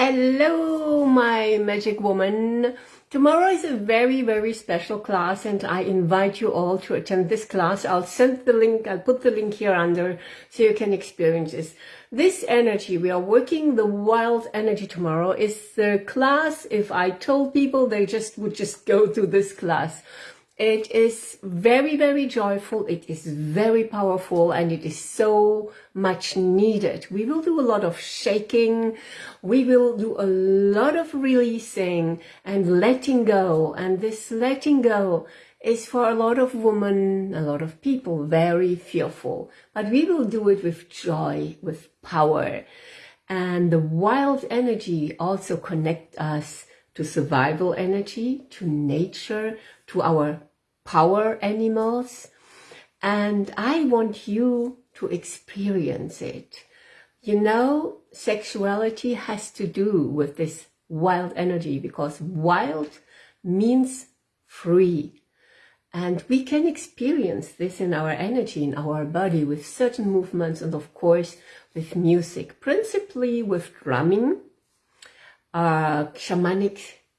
Hello, my magic woman. Tomorrow is a very, very special class and I invite you all to attend this class. I'll send the link, I'll put the link here under so you can experience this. This energy, we are working the wild energy tomorrow is the class. If I told people they just would just go to this class. It is very, very joyful. It is very powerful and it is so much needed. We will do a lot of shaking. We will do a lot of releasing and letting go. And this letting go is for a lot of women, a lot of people, very fearful. But we will do it with joy, with power. And the wild energy also connect us to survival energy, to nature, to our power animals. And I want you to experience it. You know, sexuality has to do with this wild energy because wild means free. And we can experience this in our energy, in our body with certain movements and of course with music, principally with drumming, uh, shamanic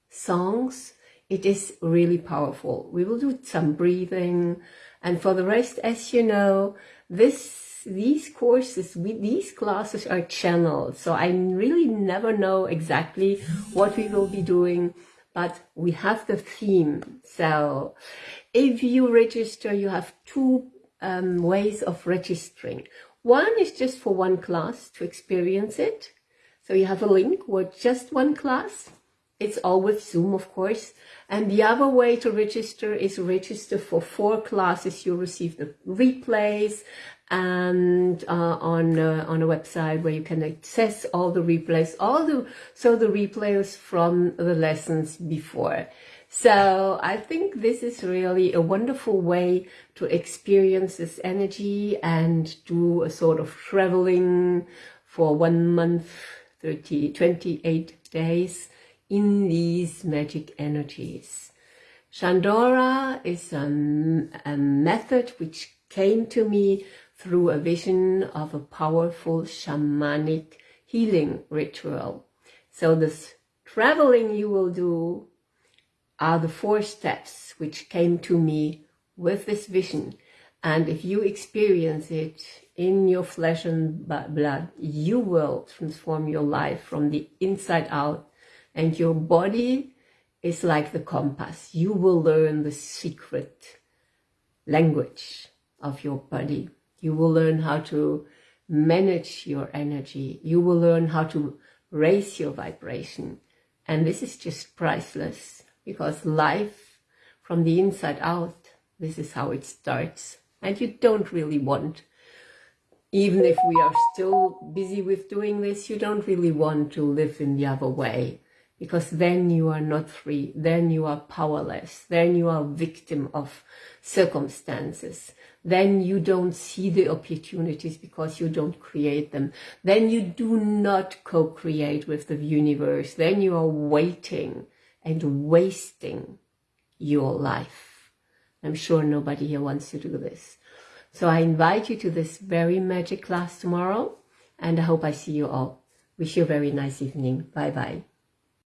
songs, it is really powerful. We will do some breathing. And for the rest, as you know, this these courses, these classes are channeled. So I really never know exactly what we will be doing, but we have the theme. So if you register, you have two um, ways of registering. One is just for one class to experience it. So you have a link with just one class it's all with Zoom, of course. And the other way to register is register for four classes. You receive the replays and uh, on uh, on a website where you can access all the replays, all the so the replays from the lessons before. So I think this is really a wonderful way to experience this energy and do a sort of traveling for one month, 30, 28 days in these magic energies. Chandora is a, a method which came to me through a vision of a powerful shamanic healing ritual. So this traveling you will do are the four steps which came to me with this vision. And if you experience it in your flesh and blood, you will transform your life from the inside out and your body is like the compass. You will learn the secret language of your body. You will learn how to manage your energy. You will learn how to raise your vibration. And this is just priceless because life from the inside out, this is how it starts. And you don't really want, even if we are still busy with doing this, you don't really want to live in the other way because then you are not free, then you are powerless, then you are victim of circumstances, then you don't see the opportunities because you don't create them, then you do not co-create with the universe, then you are waiting and wasting your life. I'm sure nobody here wants to do this. So I invite you to this very magic class tomorrow and I hope I see you all. Wish you a very nice evening. Bye bye.